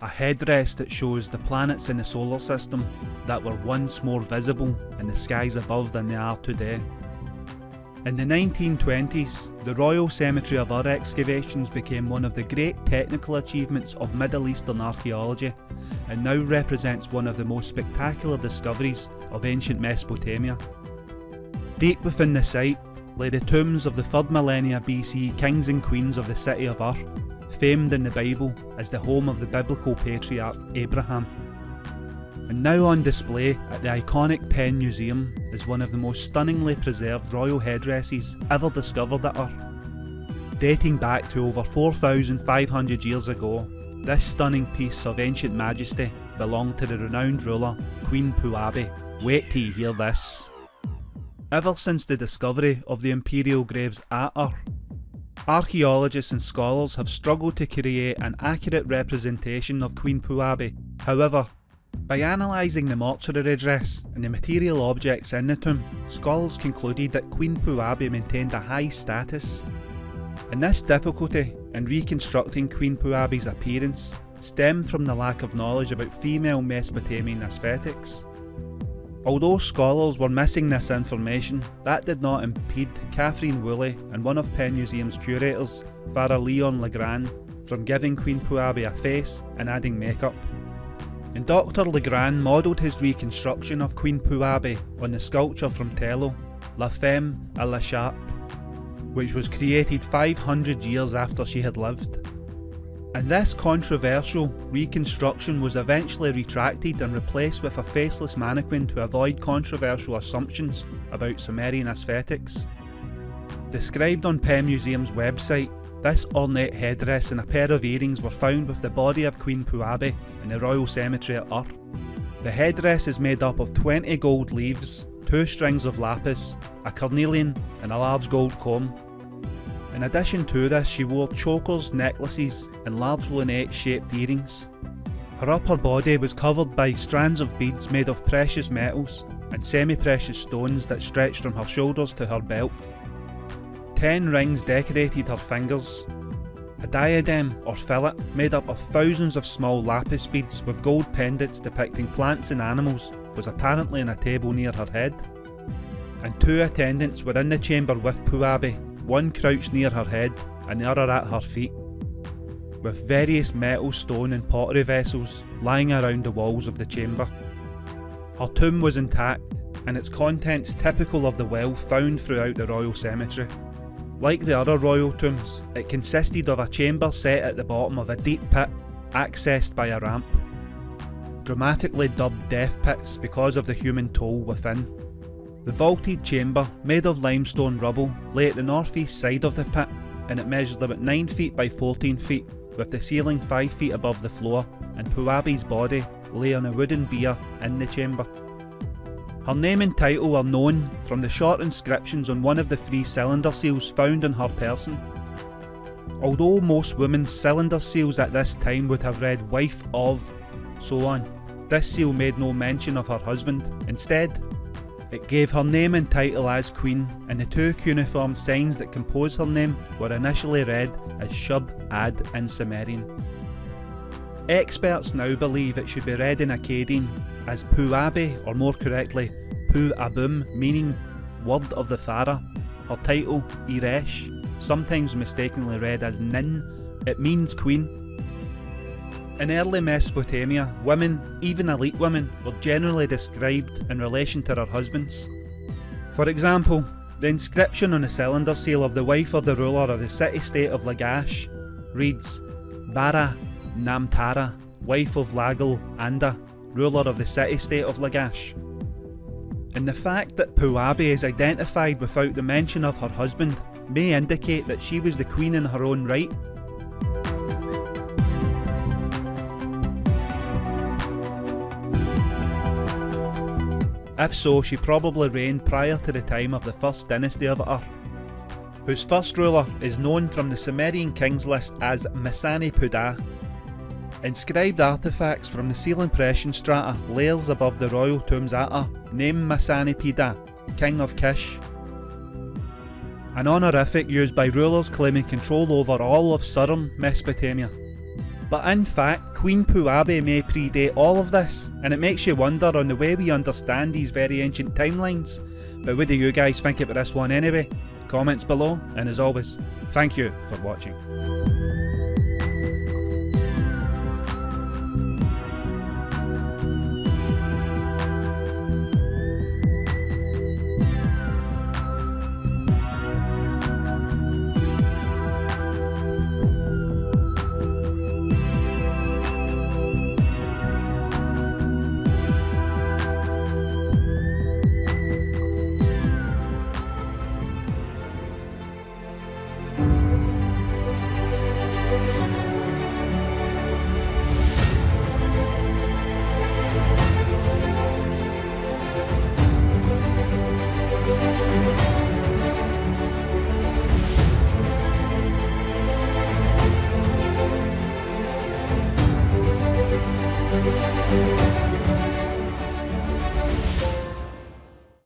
a headrest that shows the planets in the solar system that were once more visible in the skies above than they are today. In the 1920s, the Royal Cemetery of Ur excavations became one of the great technical achievements of Middle Eastern archaeology and now represents one of the most spectacular discoveries of ancient Mesopotamia. Deep within the site lay the tombs of the 3rd millennia BC kings and queens of the city of Ur, famed in the Bible as the home of the biblical patriarch Abraham. And now on display at the iconic Penn Museum is one of the most stunningly preserved royal headdresses ever discovered at Ur. Dating back to over 4,500 years ago, this stunning piece of ancient majesty belonged to the renowned ruler Queen Puabi. Wait till you hear this. Ever since the discovery of the imperial graves at Ur, archaeologists and scholars have struggled to create an accurate representation of Queen Puabi. However, by analysing the mortuary dress and the material objects in the tomb, scholars concluded that Queen Puabi maintained a high status. And this difficulty in reconstructing Queen Puabi's appearance stemmed from the lack of knowledge about female Mesopotamian aesthetics. Although scholars were missing this information, that did not impede Katharine Woolley and one of Penn Museum's curators, Father Leon Legrain, from giving Queen Puabi a face and adding makeup. And Dr Legrain modelled his reconstruction of Queen Puabi on the sculpture from Tello, La Femme à l'écharpe, which was created 500 years after she had lived. And this controversial reconstruction was eventually retracted and replaced with a faceless mannequin to avoid controversial assumptions about Sumerian aesthetics. Described on Penn Museum's website, this ornate headdress and a pair of earrings were found with the body of Queen Puabi in the Royal Cemetery at Ur. The headdress is made up of 20 gold leaves, two strings of lapis, a carnelian and a large gold comb, in addition to this, she wore chokers, necklaces, and large lunette shaped earrings. Her upper body was covered by strands of beads made of precious metals and semi precious stones that stretched from her shoulders to her belt. Ten rings decorated her fingers. A diadem or fillet made up of thousands of small lapis beads with gold pendants depicting plants and animals was apparently on a table near her head. And two attendants were in the chamber with Puabi one crouched near her head and the other at her feet, with various metal, stone and pottery vessels lying around the walls of the chamber. Her tomb was intact and its contents typical of the wealth found throughout the royal cemetery. Like the other royal tombs, it consisted of a chamber set at the bottom of a deep pit accessed by a ramp. Dramatically dubbed death pits because of the human toll within. The vaulted chamber, made of limestone rubble, lay at the northeast side of the pit and it measured about 9 feet by 14 feet, with the ceiling 5 feet above the floor, and Puabi's body lay on a wooden bier in the chamber. Her name and title are known from the short inscriptions on one of the three cylinder seals found on her person. Although most women's cylinder seals at this time would have read wife of, so on, this seal made no mention of her husband. Instead, it gave her name and title as Queen, and the two cuneiform signs that compose her name were initially read as Shub Ad in Sumerian. Experts now believe it should be read in Akkadian as Puabi, or more correctly, Pu Abum, meaning Word of the Pharaoh. Her title, Iresh, sometimes mistakenly read as Nin, it means Queen, in early Mesopotamia, women, even elite women, were generally described in relation to their husbands. For example, the inscription on the cylinder seal of the wife of the ruler of the city-state of Lagash reads Bara Namtara, wife of Lagal Anda, ruler of the city-state of Lagash. And the fact that Puabi is identified without the mention of her husband may indicate that she was the queen in her own right If so, she probably reigned prior to the time of the first dynasty of Ur, whose first ruler is known from the Sumerian kings list as Mesannepada. Inscribed artefacts from the seal impression strata layers above the royal tombs at Ur name Mesannepada, king of Kish. An honorific used by rulers claiming control over all of southern Mesopotamia. But in fact, Queen Puabi may predate all of this, and it makes you wonder on the way we understand these very ancient timelines. But what do you guys think about this one anyway? Comments below, and as always, thank you for watching.